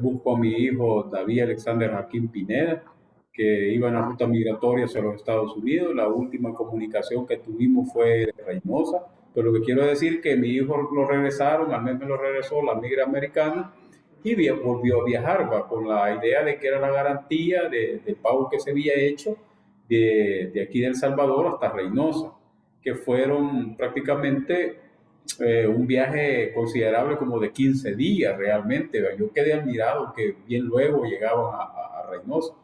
busco a mi hijo David Alexander Jaquín Pineda, que iba en la ruta migratoria hacia los Estados Unidos. La última comunicación que tuvimos fue de Reynosa. Pero lo que quiero decir que mi hijo lo regresaron, al menos me lo regresó la migra americana y volvió a viajar con la idea de que era la garantía de, del pago que se había hecho de, de aquí de El Salvador hasta Reynosa, que fueron prácticamente eh, un viaje considerable como de 15 días realmente. Yo quedé admirado que bien luego llegaban a, a, Reynosa.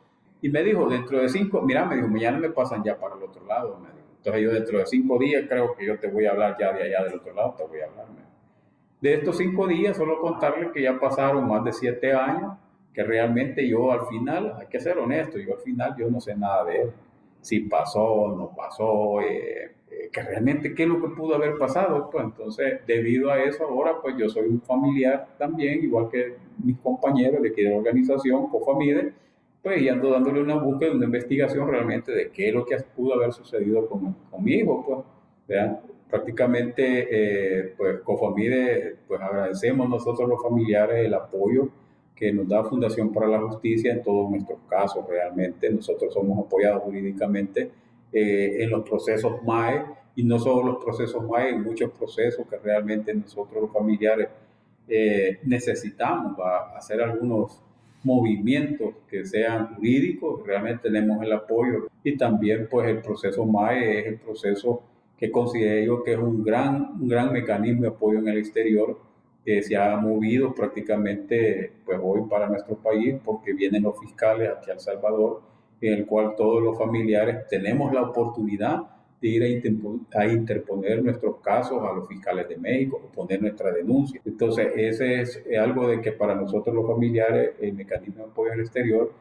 Y me dijo, dentro de cinco, mira, me dijo, mañana me pasan ya para el otro lado. Entonces yo dentro de cinco días creo que yo te voy a hablar ya de allá del otro lado, te voy a hablar. De estos cinco días, solo contarle que ya pasaron más de siete años, que realmente yo al final, hay que ser honesto, yo al final yo no sé nada de él. Si pasó, no pasó, eh, eh, que realmente qué es lo que pudo haber pasado. Pues entonces, debido a eso, ahora pues yo soy un familiar también, igual que mis compañeros de aquí de la organización, Cofamide, pues y ando dándole una búsqueda, una investigación realmente de qué es lo que pudo haber sucedido con, con mi hijo, pues. ¿vean? Prácticamente, eh, pues Cofamide, pues agradecemos nosotros los familiares el apoyo que nos da Fundación para la Justicia en todos nuestros casos. Realmente nosotros somos apoyados jurídicamente eh, en los procesos MAE y no solo los procesos MAE, en muchos procesos que realmente nosotros los familiares eh, necesitamos para hacer algunos movimientos que sean jurídicos, realmente tenemos el apoyo y también pues el proceso MAE es el proceso que considero que es un gran, un gran mecanismo de apoyo en el exterior que se ha movido prácticamente pues hoy para nuestro país porque vienen los fiscales aquí a El Salvador en el cual todos los familiares tenemos la oportunidad de ir a, interponer nuestros casos a los fiscales de México o poner nuestra denuncia. Entonces, ese es algo de que para nosotros los familiares el mecanismo de apoyo al exterior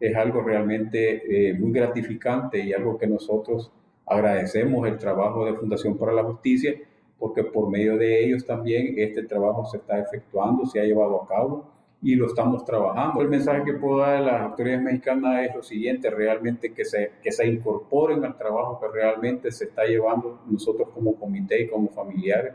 es algo realmente eh, muy gratificante y algo que nosotros agradecemos el trabajo de Fundación para la Justicia porque por medio de ellos también este trabajo se está efectuando, se ha llevado a cabo y lo estamos trabajando. El mensaje que puedo dar a las autoridades mexicanas es lo siguiente, realmente que se, que se incorporen al trabajo que realmente se está llevando nosotros como comité y como familiares,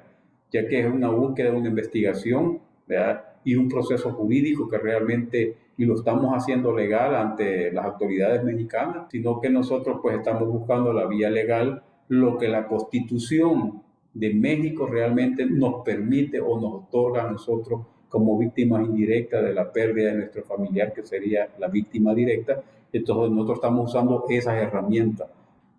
ya que es una búsqueda, una investigación ¿verdad? y un proceso jurídico que realmente, y lo estamos haciendo legal ante las autoridades mexicanas, sino que nosotros pues estamos buscando la vía legal, lo que la constitución de México realmente nos permite o nos otorga a nosotros como víctimas indirectas de la pérdida de nuestro familiar, que sería la víctima directa. Entonces nosotros estamos usando esas herramientas.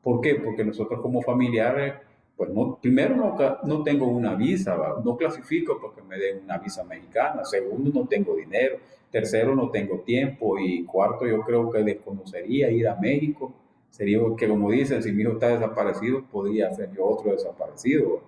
¿Por qué? Porque nosotros como familiares, pues no, primero no, no tengo una visa, no clasifico porque me den una visa mexicana. Segundo, no tengo dinero. Tercero, no tengo tiempo. Y cuarto, yo creo que desconocería ir a México. Sería que, como dicen, si mi hijo está desaparecido, podría ser yo otro desaparecido.